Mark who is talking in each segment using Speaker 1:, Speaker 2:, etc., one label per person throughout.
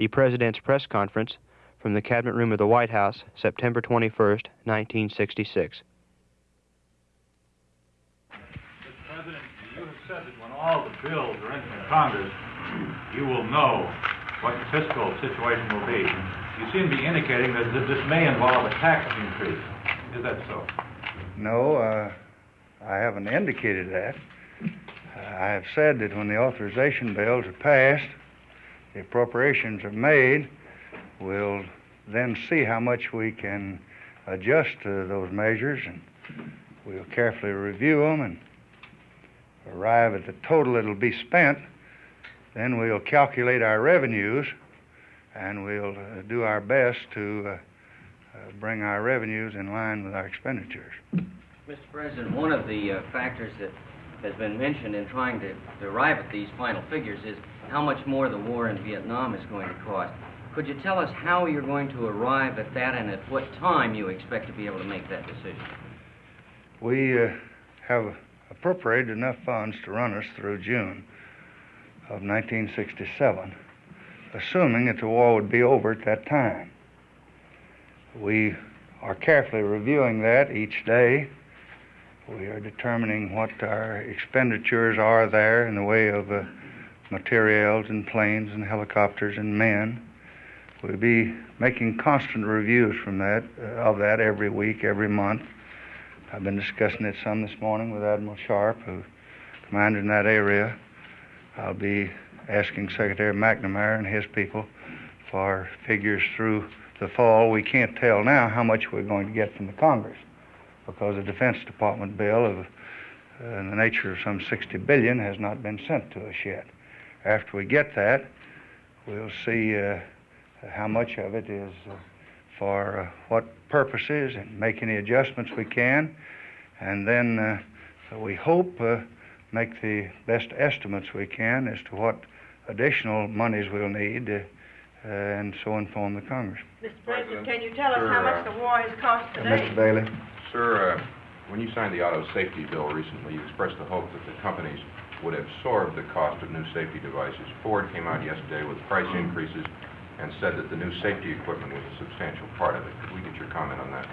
Speaker 1: The President's Press Conference from the Cabinet Room of the White House, September 21, 1966.
Speaker 2: Mr. President, you have said that when all the bills are in Congress, you will know what the fiscal situation will be. You seem to be indicating that that this may involve a tax increase. Is that so?
Speaker 3: No, uh, I haven't indicated that. Uh, I have said that when the authorization bills are passed, the appropriations are made, we'll then see how much we can adjust to those measures, and we'll carefully review them and arrive at the total that'll be spent. Then we'll calculate our revenues, and we'll uh, do our best to uh, uh, bring our revenues in line with our expenditures.
Speaker 4: Mr. President, one of the factors that has been mentioned in trying to, to arrive at these final figures is how much more the war in Vietnam is going to cost. Could you tell us how you're going to arrive at that and at what time you expect to be able to make that decision?
Speaker 3: We uh, have appropriated enough funds to run us through June of 1967, assuming that the war would be over at that time. We are carefully reviewing that each day. We are determining what our expenditures are there in the way of uh, materials and planes and helicopters and men. We'll be making constant reviews from that uh, of that every week, every month. I've been discussing it some this morning with Admiral Sharp, who commanded in that area. I'll be asking Secretary McNamara and his people for figures through the fall. We can't tell now how much we're going to get from the Congress because the Defense Department bill of uh, in the nature of some 60 billion has not been sent to us yet. After we get that, we'll see uh, how much of it is uh, for uh, what purposes and make any adjustments we can. And then uh, we hope uh, make the best estimates we can as to what additional monies we'll need uh, uh, and so inform the Congress.
Speaker 5: Mr. President, can you tell us how much the war has cost
Speaker 3: Uh,
Speaker 5: today?
Speaker 3: Mr. Bailey?
Speaker 6: Sir, uh, when you signed the auto safety bill recently, you expressed the hope that the companies would absorb the cost of new safety devices. Ford came out yesterday with price increases and said that the new safety equipment was a substantial part of it. Could we get your comment on that?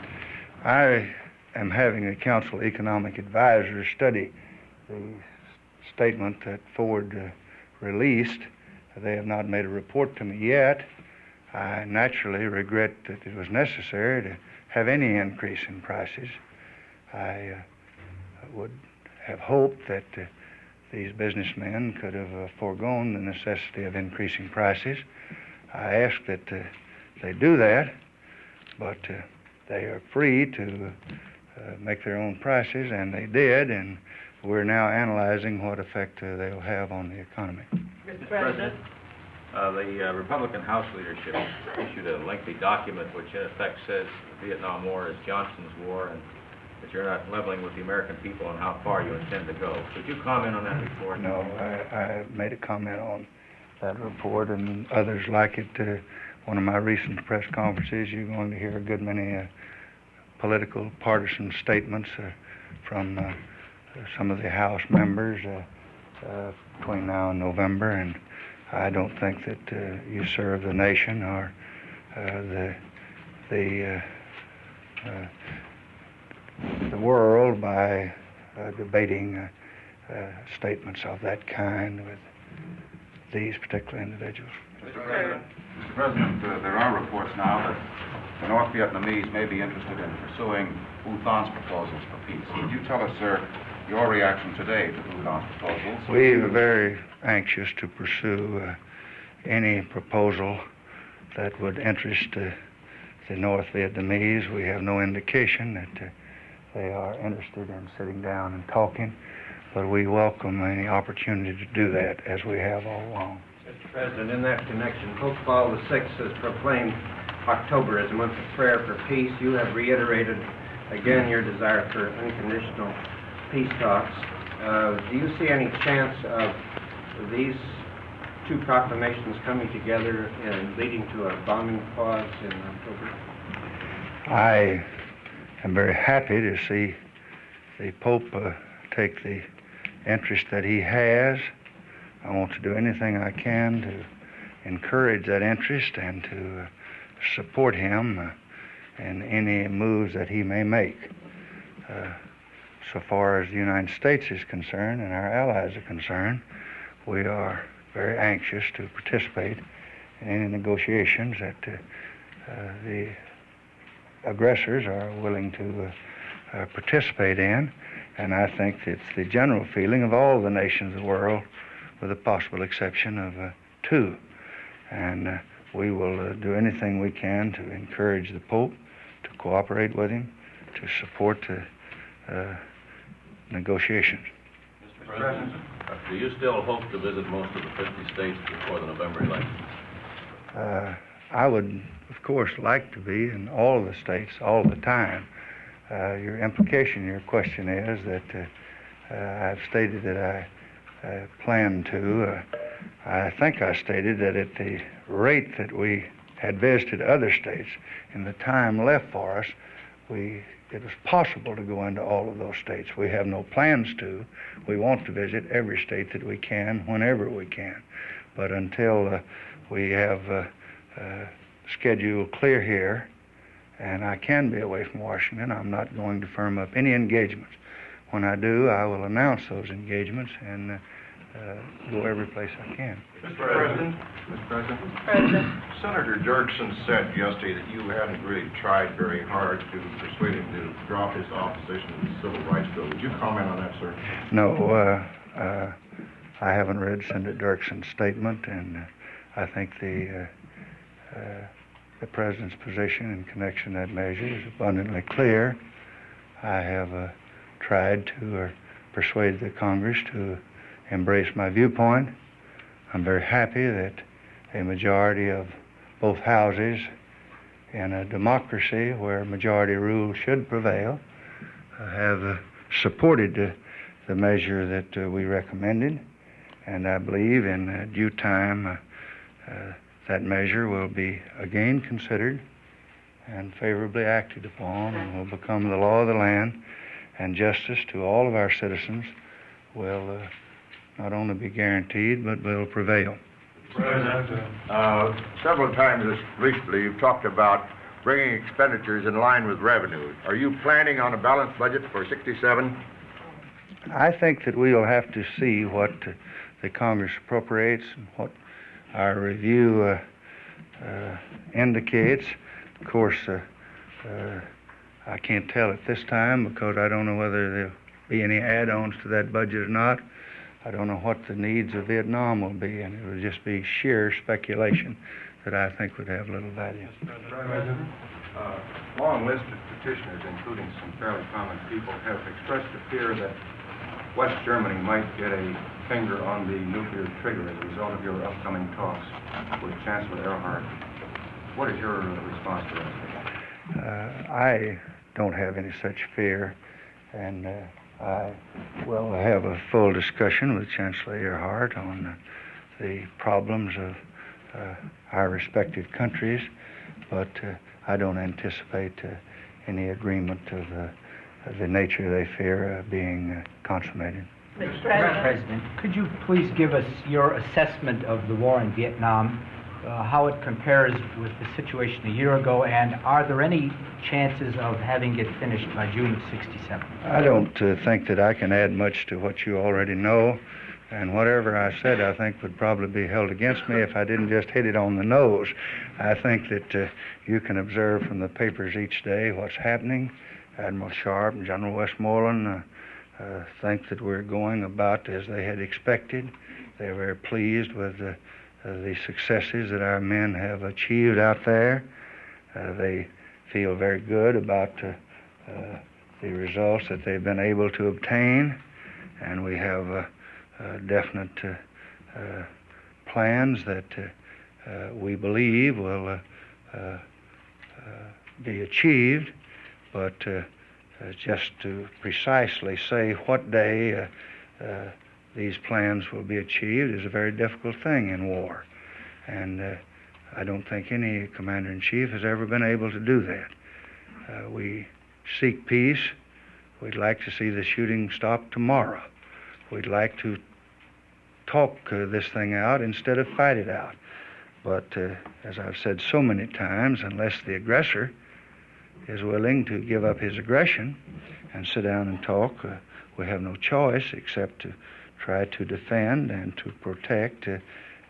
Speaker 3: I am having the Council Economic Advisors study the statement that Ford uh, released. They have not made a report to me yet. I naturally regret that it was necessary to have any increase in prices. I uh, would have hoped that uh, these businessmen could have uh, foregone the necessity of increasing prices. I ask that uh, they do that, but uh, they are free to uh, make their own prices, and they did, and we're now analyzing what effect uh, they'll have on the economy.
Speaker 5: Mr. President,
Speaker 7: Uh, the uh, Republican House leadership issued a lengthy document which in effect says the Vietnam War is Johnson's war and that you're not leveling with the American people on how far you intend to go. Could you comment on that report?
Speaker 3: No, I, I made a comment on that report and others like it. Uh, one of my recent press conferences, you're going to hear a good many uh, political partisan statements uh, from uh, some of the House members uh, uh, between now and November, and I don't think that uh, you serve the nation or the the the world by uh, debating uh, uh, statements of that kind with these particular individuals.
Speaker 8: Mr. President, Mr. President uh, there are reports now that the North Vietnamese may be interested in pursuing U Thant's proposals for peace. Could you tell us, sir, your reaction today to U Thant's proposals?
Speaker 3: We are very anxious to pursue uh, any proposal that would interest uh, the North Vietnamese. We have no indication that uh, they are interested in sitting down and talking, but we welcome any opportunity to do that as we have all along.
Speaker 9: Mr. President, in that connection, Pope Paul VI has proclaimed October as a month of prayer for peace. You have reiterated again your desire for unconditional peace talks. Uh, do you see any chance of these two proclamations coming together and leading to a bombing pause in October?
Speaker 3: I am very happy to see the Pope uh, take the interest that he has. I want to do anything I can to encourage that interest and to uh, support him uh, in any moves that he may make. Uh, so far as the United States is concerned and our allies are concerned, we are very anxious to participate in any negotiations that uh, uh, the aggressors are willing to uh, participate in. And I think it's the general feeling of all the nations of the world, with the possible exception of uh, two. And uh, we will uh, do anything we can to encourage the Pope to cooperate with him, to support the negotiations.
Speaker 10: Mr. President, do you still hope to visit most of the 50 states before the November election?
Speaker 3: Uh, I would, of course, like to be in all the states all the time. Uh, your implication, your question is that uh, uh I've stated that I uh, plan to. Uh, I think I stated that at the rate that we had visited other states in the time left for us, we it was possible to go into all of those states. We have no plans to. We want to visit every state that we can, whenever we can. But until uh, we have schedule clear here, and I can be away from Washington, I'm not going to firm up any engagements. When I do, I will announce those engagements and uh, uh, go every place I can.
Speaker 11: Mr. President,
Speaker 5: Mr. President. Mr. President.
Speaker 11: Senator Dirksen said yesterday that you hadn't really tried very hard to persuade him to drop his opposition to the Civil Rights Bill. Would you comment on that, sir?
Speaker 3: No, uh, uh, I haven't read Senator Dirksen's statement, and uh, I think the uh, uh, the president's position in connection to that measure is abundantly clear. I have tried to persuade the Congress to embrace my viewpoint. I'm very happy that a majority of both houses in a democracy where majority rule should prevail uh, have uh, supported uh, the measure that uh, we recommended. And I believe in uh, due time uh, that measure will be again considered and favorably acted upon and will become the law of the land and justice to all of our citizens will not only be guaranteed, but will prevail.
Speaker 11: President, uh, several times recently you've talked about bringing expenditures in line with revenues. Are you planning on a balanced budget for 67?
Speaker 3: I think that we will have to see what uh, the Congress appropriates and what our review uh, uh, indicates. Of course, uh, I can't tell at this time because I don't know whether there'll be any add-ons to that budget or not. I don't know what the needs of Vietnam will be, and it would just be sheer speculation that I think would have little value.
Speaker 8: Mr. President, uh, long list of petitioners, including some fairly common people, have expressed a fear that West Germany might get a finger on the nuclear trigger as a result of your upcoming talks with Chancellor Erhard. What is your response to that?
Speaker 3: Uh, I don't have any such fear, and uh, I will have a full discussion with Chancellor Erhard on the problems of uh, our respective countries, but uh, I don't anticipate uh, any agreement of the nature they fear being consummated.
Speaker 5: Mr. President.
Speaker 12: President, could you please give us your assessment of the war in Vietnam uh, how it compares with the situation a year ago, and are there any chances of having it finished by June of 67?
Speaker 3: I don't uh, think that I can add much to what you already know, and whatever I said, I think would probably be held against me if I didn't just hit it on the nose. I think that uh, you can observe from the papers each day what's happening. Admiral Sharp and General Westmoreland uh, uh, think that we're going about as they had expected. They're very pleased with the uh, the successes that our men have achieved out there. Uh, they feel very good about uh, uh the results that they've been able to obtain, and we have uh, definite plans that we believe will be achieved, but uh, just to precisely say what day uh, uh, these plans will be achieved is a very difficult thing in war. And uh, I don't think any commander in chief has ever been able to do that. Uh, we seek peace. We'd like to see the shooting stop tomorrow. We'd like to talk uh, this thing out instead of fight it out. But uh, as I've said so many times, unless the aggressor is willing to give up his aggression and sit down and talk, uh, we have no choice except to try to defend and to protect uh,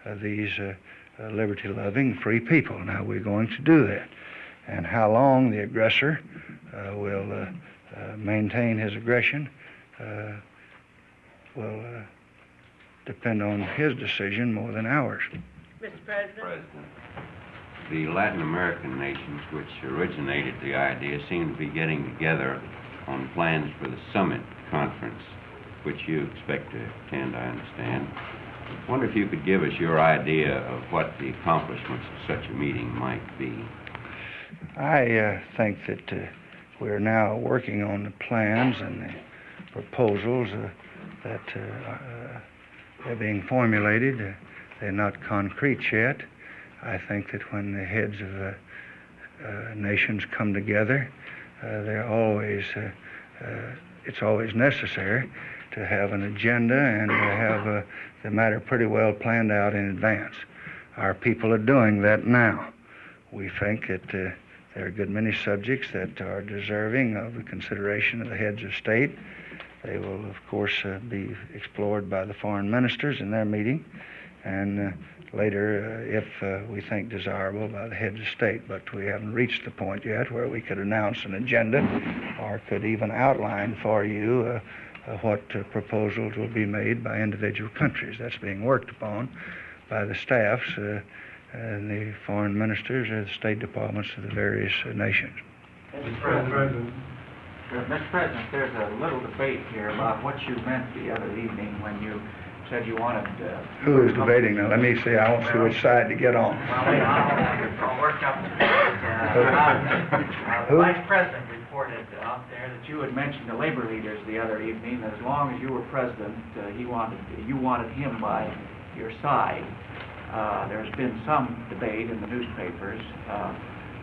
Speaker 3: uh, these uh, uh, liberty-loving, free people. Now, we're going to do that. And how long the aggressor uh, will uh, uh, maintain his aggression uh, will uh, depend on his decision more than ours.
Speaker 5: Mr. President?
Speaker 13: President, the Latin American nations which originated the idea seem to be getting together on plans for the summit conference, which you expect to attend, I understand. I wonder if you could give us your idea of what the accomplishments of such a meeting might be.
Speaker 3: I uh, think that uh, we're now working on the plans and the proposals uh, that uh, uh, they're being formulated. They're not concrete yet. I think that when the heads of uh, uh, nations come together, uh, they're always uh, uh, it's always necessary to have an agenda and to have the matter pretty well planned out in advance. Our people are doing that now. We think that there are a good many subjects that are deserving of the consideration of the heads of state. They will, of course, be explored by the foreign ministers in their meeting, and later, uh, if uh, we think desirable, by the heads of state. But we haven't reached the point yet where we could announce an agenda or could even outline for you uh, uh, what uh, proposals will be made by individual countries. That's being worked upon by the staffs uh, and the foreign ministers and the state departments of the various nations.
Speaker 14: Mr. President. Mr. President, there's a little debate here about what you meant the other evening when you said you wanted, uh...
Speaker 3: Who is debating now? Let me see. I won't see which side to get on.
Speaker 14: Well, wait, I'll, I'll up uh, uh,
Speaker 3: Who?
Speaker 14: Vice President reported out there that you had mentioned the labor leaders the other evening, that as long as you were president, uh, he wanted, you wanted him by your side. Uh, there's been some debate in the newspapers, uh,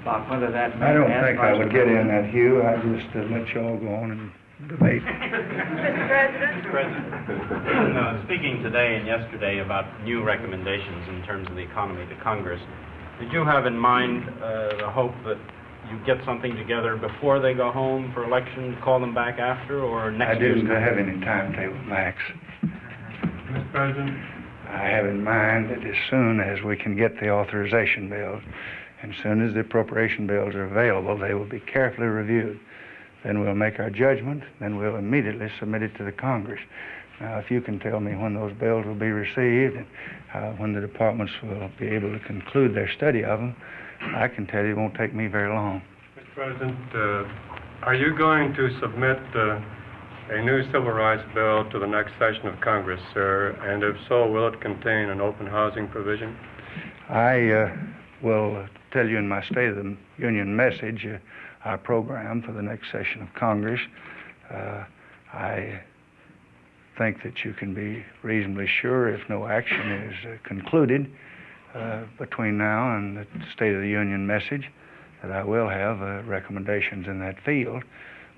Speaker 14: about whether that
Speaker 3: I don't think I would get in that, Hugh. I just uh, let you all go on and debate.
Speaker 5: Mr. President?
Speaker 15: President, uh, speaking today and yesterday about new recommendations in terms of the economy to Congress, did you have in mind uh, the hope that you get something together before they go home for election, call them back after, or next
Speaker 3: I
Speaker 15: year's
Speaker 3: didn't
Speaker 15: Congress?
Speaker 3: have any timetable, Max.
Speaker 14: Mr. President?
Speaker 3: I have in mind that as soon as we can get the authorization bills, and as soon as the appropriation bills are available, they will be carefully reviewed. Then we'll make our judgment, then we'll immediately submit it to the Congress. Now, if you can tell me when those bills will be received and uh, when the departments will be able to conclude their study of them, I can tell you it won't take me very long.
Speaker 16: Mr. President, uh, are you going to submit uh, a new civil rights bill to the next session of Congress, sir? And if so, will it contain an open housing provision?
Speaker 3: I uh, will tell you in my State of the Union message uh, our program for the next session of Congress. Uh, I think that you can be reasonably sure if no action is uh, concluded uh, between now and the State of the Union message that I will have uh, recommendations in that field.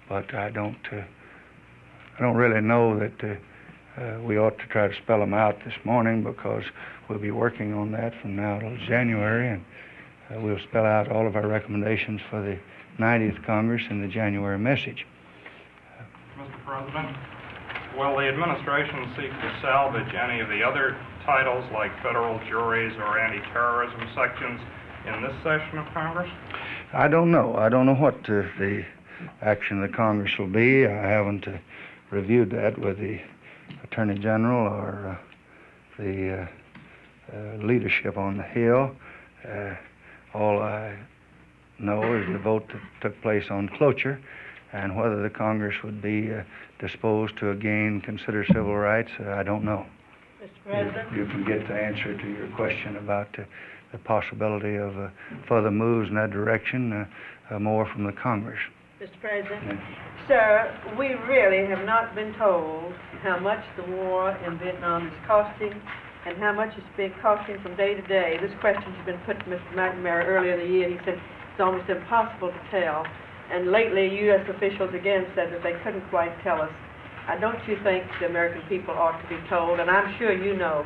Speaker 3: But I don't, uh, I don't really know that uh, we ought to try to spell them out this morning because we'll be working on that from now till January, and we'll spell out all of our recommendations for the 90th Congress in the January message.
Speaker 17: Mr. President, will the administration seek to salvage any of the other titles like federal juries or anti-terrorism sections in this session of Congress?
Speaker 3: I don't know. I don't know what uh, the action of the Congress will be. I haven't uh, reviewed that with the Attorney General or uh, the uh, uh, leadership on the Hill. Uh, all I know is the vote that took place on cloture and whether the Congress would be uh, disposed to again consider civil rights, uh, I don't know.
Speaker 5: Mr. President?
Speaker 3: You can get the answer to your question about uh, the possibility of uh, further moves in that direction uh, uh, more from the Congress.
Speaker 5: Mr. President? Sir, we really have not been told how much the war in Vietnam is costing and how much it's been costing from day to day. This question has been put to Mr. McNamara earlier in the year. He said it's almost impossible to tell. And lately, U.S. officials again said that they couldn't quite tell us. I don't you think the American people ought to be told? And I'm sure you know.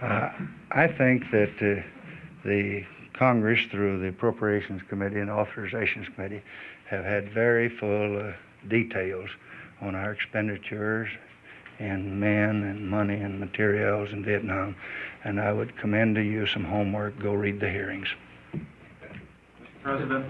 Speaker 3: uh, I think that uh, the Congress, through the Appropriations Committee and Authorizations Committee, have had very full uh, details on our expenditures in men and money and materials in Vietnam, and I would commend to you some homework. Go read the hearings.
Speaker 18: President,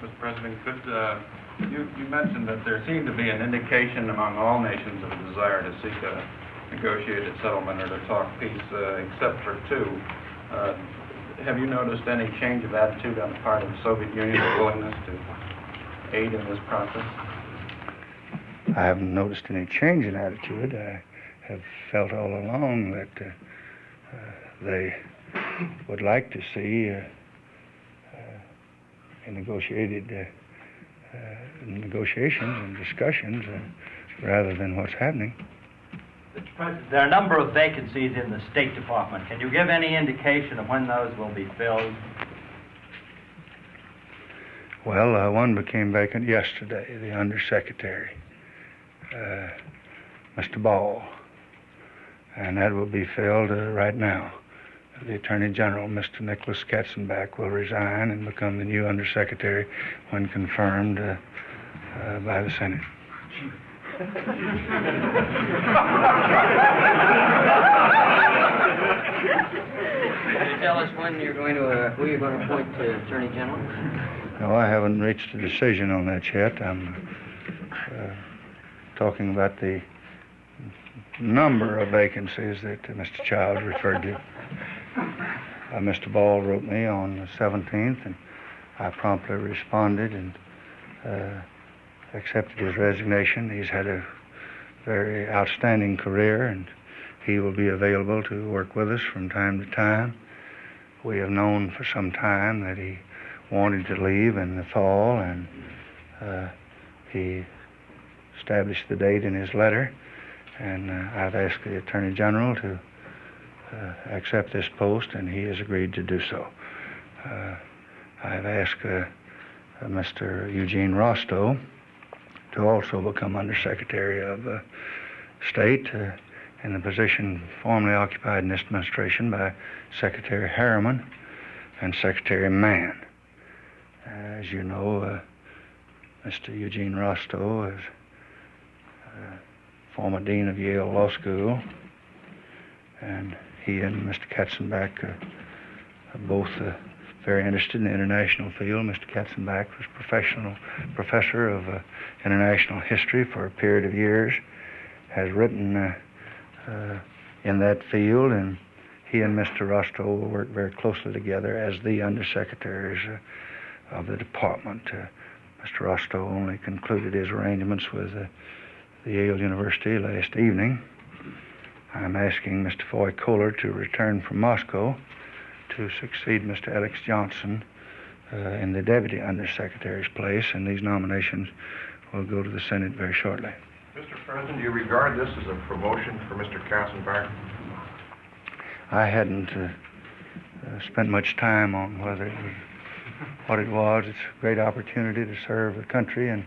Speaker 18: Mr. President, could, uh, you, you mentioned that there seemed to be an indication among all nations of a desire to seek a negotiated settlement or to talk peace, uh, except for two. Uh, have you noticed any change of attitude on the part of the Soviet Union or willingness to aid in this process?
Speaker 3: I haven't noticed any change in attitude. I have felt all along that uh, uh, they would like to see uh, uh, negotiated uh, uh, negotiations and discussions uh, rather than what's happening.
Speaker 19: Mr. President, there are a number of vacancies in the State Department. Can you give any indication of when those will be filled?
Speaker 3: Well, uh, one became vacant yesterday, the undersecretary, uh, Mr. Ball, and that will be filled uh, right now. The Attorney General, Mr. Nicholas Katzenbach, will resign and become the new undersecretary when confirmed uh, uh, by the Senate.
Speaker 4: Can you tell us when you're going to, uh, who you're going to appoint to Attorney General?
Speaker 3: No, I haven't reached a decision on that yet. I'm talking about the number of vacancies that Mr. Child referred to. Uh, Mr. Ball wrote me on the 17th, and I promptly responded and uh, accepted his resignation. He's had a very outstanding career, and he will be available to work with us from time to time. We have known for some time that he wanted to leave in the fall, and uh, he established the date in his letter. And uh, I've asked the Attorney General to uh, accept this post, and he has agreed to do so. Uh, I've asked uh, uh, Mr. Eugene Rostow to also become Undersecretary of State in the position formerly occupied in this administration by Secretary Harriman and Secretary Mann. As you know, Mr. Eugene Rostow is former dean of Yale Law School, and he and Mr. Katzenbach uh, are both uh, very interested in the international field. Mr. Katzenbach was professional professor of uh, international history for a period of years, has written uh, uh, in that field, and he and Mr. Rostow work very closely together as the undersecretaries uh, of the department. Uh, Mr. Rostow only concluded his arrangements with uh, the Yale University last evening. I'm asking Mr. Foy Kohler to return from Moscow to succeed Mr. Alex Johnson uh, in the deputy undersecretary's place, and these nominations will go to the Senate very shortly.
Speaker 11: Mr. President, do you regard this as a promotion for Mr. Katzenbach?
Speaker 3: I hadn't uh, uh, spent much time on whether it was what it was. It's a great opportunity to serve the country and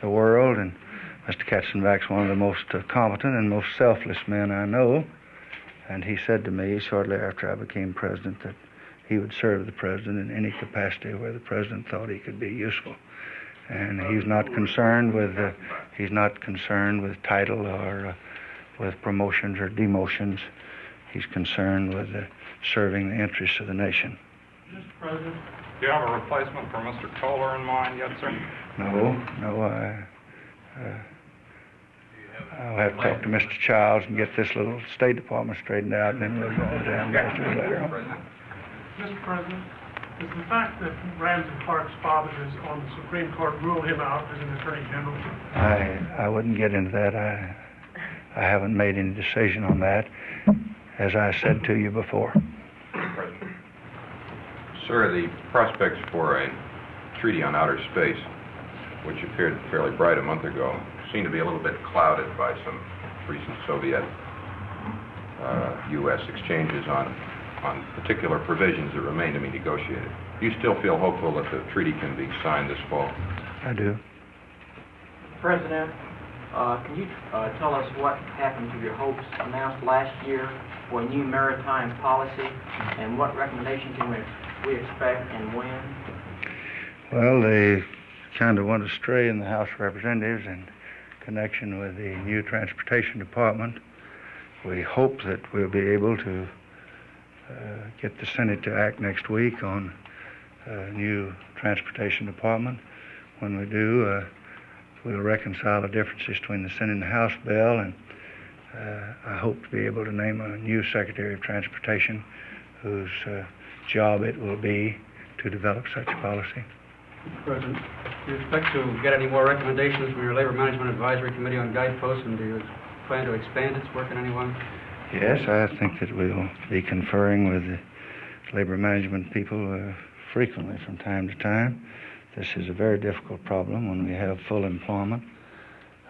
Speaker 3: the world, and Mr. Katzenbach's one of the most uh, competent and most selfless men I know. And he said to me shortly after I became president that he would serve the president in any capacity where the president thought he could be useful. And he's not concerned with uh, he's not concerned with title or uh, with promotions or demotions. He's concerned with uh, serving the interests of the nation.
Speaker 17: Mr. President, do you have a replacement for Mr. Kohler in mind yet, sir?
Speaker 3: No, no, I, uh, I'll have to talk to Mr. Childs and get this little State Department straightened out, and then we'll go on down to later on.
Speaker 20: Mr. President, does the fact that Ramsey Clark's father is on the Supreme Court rule him out as an Attorney General?
Speaker 3: I, I wouldn't get into that. I, I haven't made any decision on that, as I said to you before.
Speaker 6: Sir, the prospects for a treaty on outer space, which appeared fairly bright a month ago, seem to be a little bit clouded by some recent Soviet uh, U.S. exchanges on, on particular provisions that remain to be negotiated. Do you still feel hopeful that the treaty can be signed this fall?
Speaker 3: I do.
Speaker 14: President, Uh, Can you uh, tell us what happened to your hopes announced last year for a new maritime policy, and what recommendation can we we expect and when?
Speaker 3: Well, they kind of went astray in the House of Representatives in connection with the new Transportation Department. We hope that we'll be able to uh, get the Senate to act next week on a new Transportation Department. When we do, uh, we'll reconcile the differences between the Senate and the House bill, and uh, I hope to be able to name a new Secretary of Transportation whose uh, job it will be to develop such policy.
Speaker 21: President, do you expect to get any more recommendations from your Labor Management Advisory Committee on guideposts, and do you plan to expand its work in any way?
Speaker 3: Yes, I think that we'll be conferring with the labor management people uh, frequently from time to time. This is a very difficult problem when we have full employment.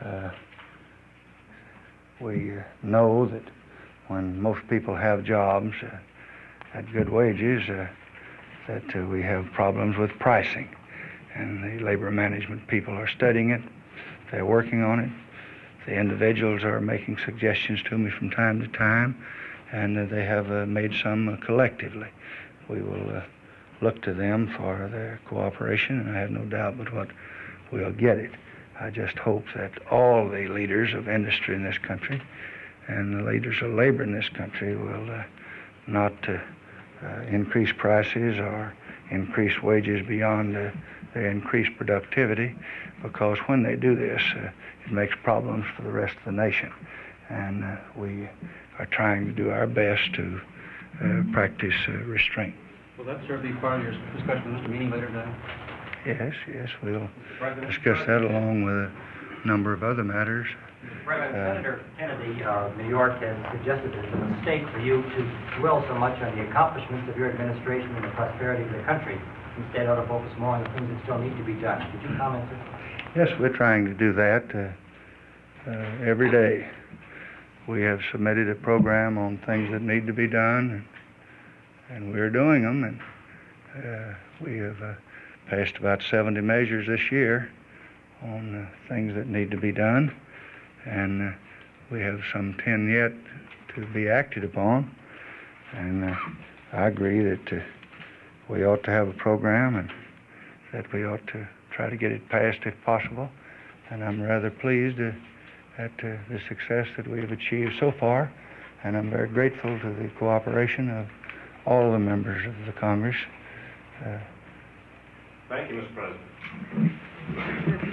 Speaker 3: Uh, we uh, know that when most people have jobs uh, at good wages, uh, that uh, we have problems with pricing. And the labor management people are studying it, they're working on it. The individuals are making suggestions to me from time to time, and uh, they have uh, made some uh, collectively. We will look to them for their cooperation, and I have no doubt but what we'll get it. I just hope that all the leaders of industry in this country and the leaders of labor in this country will uh, not uh, uh, increase prices or increase wages beyond uh, increase productivity, because when they do this, uh, it makes problems for the rest of the nation. And uh, we are trying to do our best to uh, practice uh, restraint.
Speaker 21: Will that serve be part of your discussion with Mr. Meany later today?
Speaker 3: Yes, yes, we'll discuss that along with a number of other matters.
Speaker 22: President,
Speaker 3: Uh,
Speaker 22: Senator Kennedy of New York has suggested it's a mistake for you to dwell so much on the accomplishments of your administration and the prosperity of the country. Instead, ought to focus more on the things that still need to be done. Could you comment, sir?
Speaker 3: Yes, we're trying to do that uh, uh, every day. We have submitted a program on things that need to be done, and, and we're doing them. And uh, we have uh, passed about 70 measures this year on uh, things that need to be done, and uh, we have some 10 yet to be acted upon. And I agree that we ought to have a program and that we ought to try to get it passed if possible. And I'm rather pleased at uh, the success that we have achieved so far. And I'm very grateful to the cooperation of all the members of the Congress. Uh,
Speaker 17: Thank you, Mr. President.